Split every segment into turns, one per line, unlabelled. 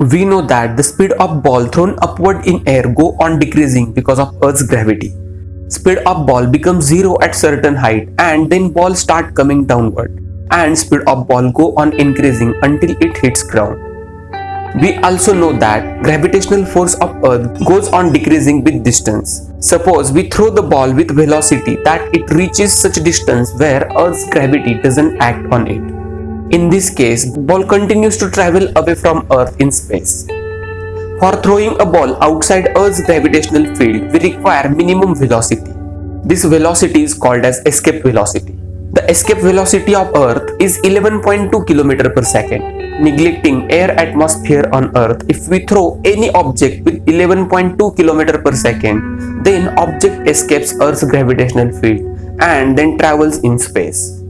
We know that the speed of ball thrown upward in air go on decreasing because of Earth's gravity. Speed of ball becomes zero at certain height and then ball start coming downward and speed of ball go on increasing until it hits ground. We also know that gravitational force of earth goes on decreasing with distance. Suppose we throw the ball with velocity that it reaches such distance where earth's gravity doesn't act on it. In this case, ball continues to travel away from earth in space. For throwing a ball outside earth's gravitational field, we require minimum velocity. This velocity is called as escape velocity. The escape velocity of earth is 11.2 km per second neglecting air atmosphere on earth if we throw any object with 11.2 km per second then object escapes earth's gravitational field and then travels in space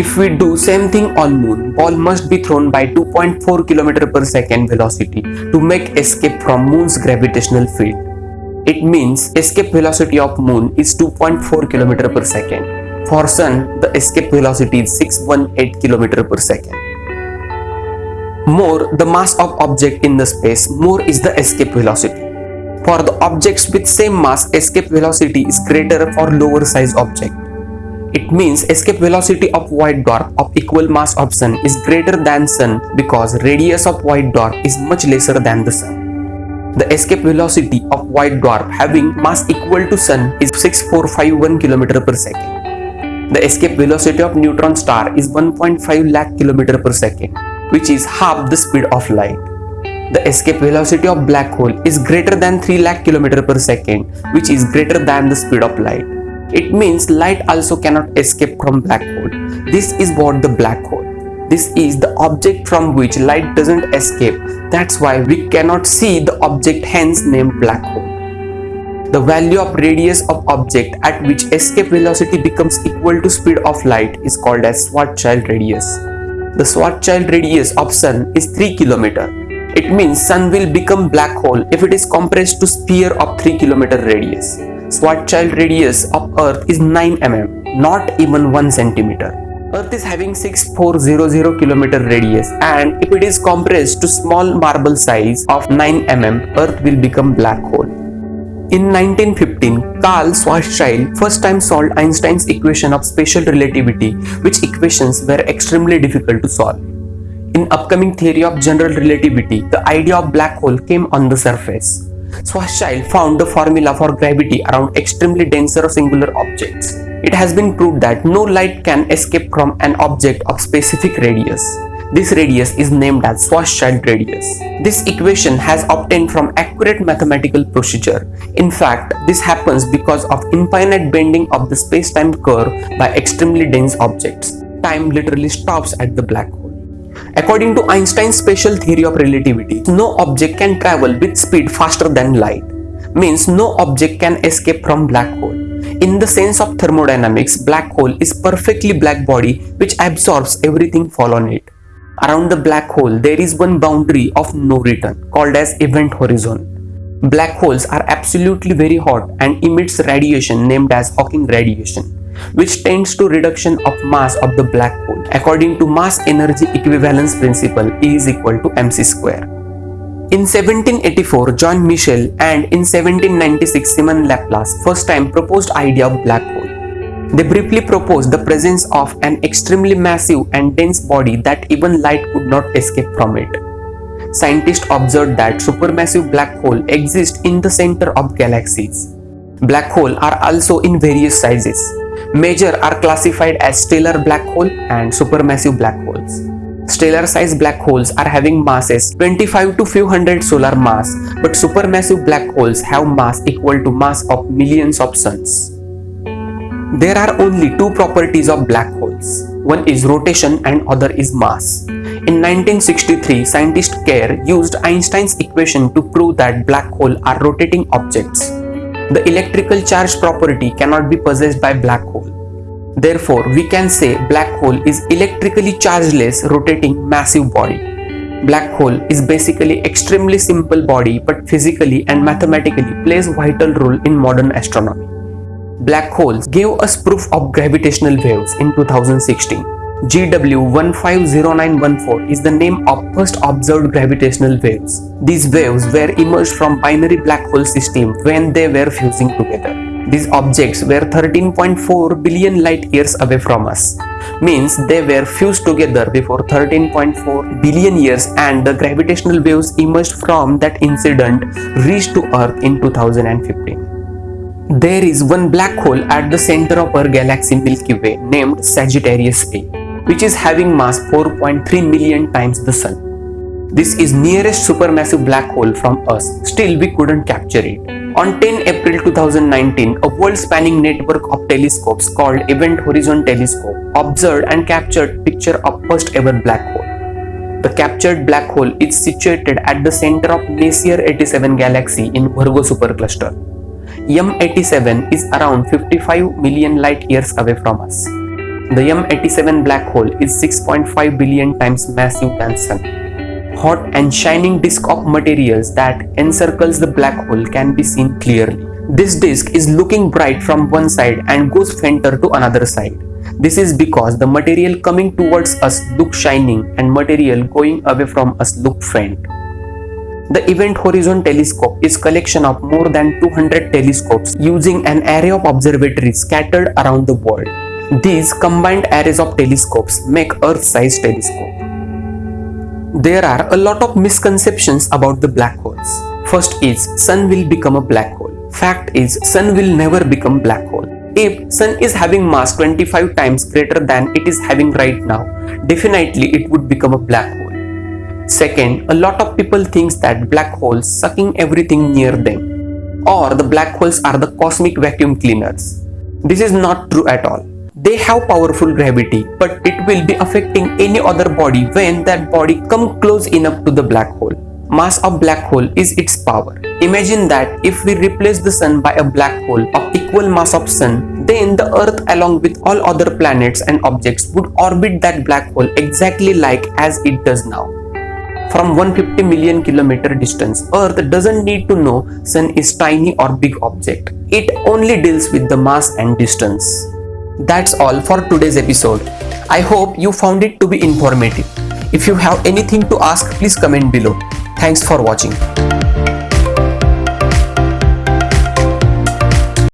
if we do same thing on moon ball must be thrown by 2.4 km per second velocity to make escape from moon's gravitational field it means escape velocity of moon is 2.4 km per second for sun the escape velocity is 618 km per second more the mass of object in the space, more is the escape velocity. For the objects with same mass, escape velocity is greater for lower size object. It means escape velocity of white dwarf of equal mass of sun is greater than sun because radius of white dwarf is much lesser than the sun. The escape velocity of white dwarf having mass equal to sun is 6451 km per second. The escape velocity of neutron star is 1.5 lakh km per second which is half the speed of light. The escape velocity of black hole is greater than 3 lakh km per second which is greater than the speed of light. It means light also cannot escape from black hole. This is what the black hole. This is the object from which light doesn't escape. That's why we cannot see the object hence named black hole. The value of radius of object at which escape velocity becomes equal to speed of light is called as Schwarzschild radius. The Schwarzschild radius of Sun is 3 km. It means Sun will become black hole if it is compressed to sphere of 3 km radius. Schwarzschild radius of Earth is 9 mm, not even 1 cm. Earth is having 6400 km radius and if it is compressed to small marble size of 9 mm, Earth will become black hole. In 1915, Karl Schwarzschild first time solved Einstein's equation of special relativity, which equations were extremely difficult to solve. In upcoming theory of general relativity, the idea of black hole came on the surface. Schwarzschild found the formula for gravity around extremely denser or singular objects. It has been proved that no light can escape from an object of specific radius. This radius is named as Schwarzschild radius. This equation has obtained from accurate mathematical procedure. In fact, this happens because of infinite bending of the space-time curve by extremely dense objects. Time literally stops at the black hole. According to Einstein's special theory of relativity, no object can travel with speed faster than light. Means no object can escape from black hole. In the sense of thermodynamics, black hole is perfectly black body which absorbs everything fall on it. Around the black hole, there is one boundary of no return called as event horizon. Black holes are absolutely very hot and emits radiation named as Hawking radiation, which tends to reduction of mass of the black hole. According to mass energy equivalence principle, E is equal to mc square. In 1784, John Michell and in 1796, Simon Laplace first time proposed idea of black hole. They briefly proposed the presence of an extremely massive and dense body that even light could not escape from it. Scientists observed that supermassive black hole exist in the center of galaxies. Black holes are also in various sizes. Major are classified as stellar black hole and supermassive black holes. Stellar sized black holes are having masses 25 to few hundred solar mass, but supermassive black holes have mass equal to mass of millions of suns. There are only two properties of black holes. One is rotation and other is mass. In 1963, scientist Kerr used Einstein's equation to prove that black holes are rotating objects. The electrical charge property cannot be possessed by black hole. Therefore, we can say black hole is electrically chargeless rotating massive body. Black hole is basically extremely simple body but physically and mathematically plays vital role in modern astronomy. Black holes gave us proof of gravitational waves in 2016. GW150914 is the name of first observed gravitational waves. These waves were emerged from binary black hole system when they were fusing together. These objects were 13.4 billion light years away from us. Means they were fused together before 13.4 billion years and the gravitational waves emerged from that incident reached to Earth in 2015. There is one black hole at the center of our galaxy Milky Way named Sagittarius A, which is having mass 4.3 million times the Sun. This is nearest supermassive black hole from us, still we couldn't capture it. On 10 April 2019, a world-spanning network of telescopes called Event Horizon Telescope observed and captured picture of first ever black hole. The captured black hole is situated at the center of Messier 87 galaxy in Virgo supercluster. M87 is around 55 million light years away from us. The M87 black hole is 6.5 billion times massive than Sun hot and shining disk of materials that encircles the black hole can be seen clearly. This disk is looking bright from one side and goes fainter to another side. This is because the material coming towards us look shining and material going away from us look faint. The Event Horizon Telescope is collection of more than 200 telescopes using an array of observatories scattered around the world. These combined arrays of telescopes make Earth-sized telescope. There are a lot of misconceptions about the black holes. First is sun will become a black hole. Fact is sun will never become black hole. If sun is having mass 25 times greater than it is having right now, definitely it would become a black hole. Second, a lot of people thinks that black holes sucking everything near them or the black holes are the cosmic vacuum cleaners. This is not true at all. They have powerful gravity, but it will be affecting any other body when that body come close enough to the black hole. Mass of black hole is its power. Imagine that if we replace the sun by a black hole of equal mass of sun, then the earth along with all other planets and objects would orbit that black hole exactly like as it does now. From 150 million kilometer distance, earth doesn't need to know sun is tiny or big object. It only deals with the mass and distance. That's all for today's episode. I hope you found it to be informative. If you have anything to ask, please comment below. Thanks for watching.